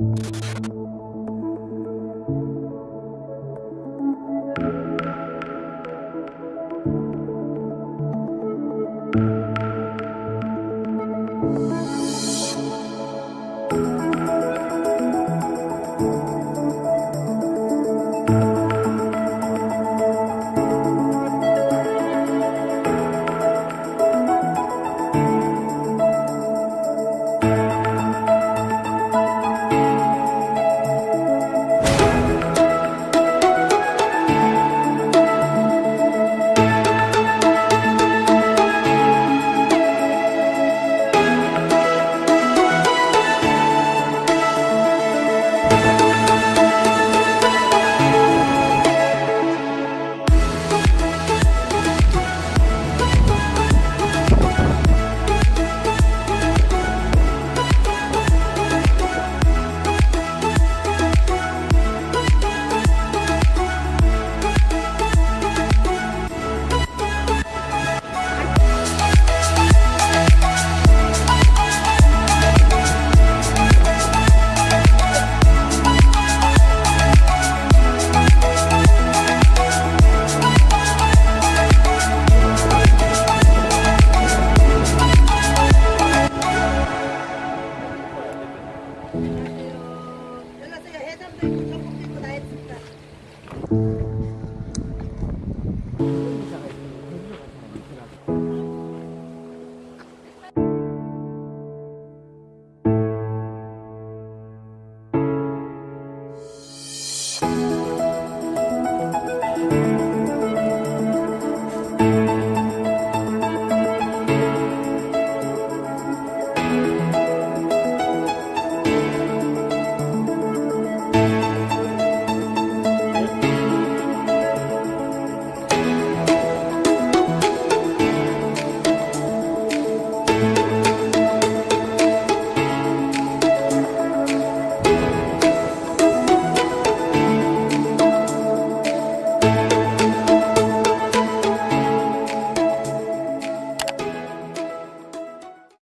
you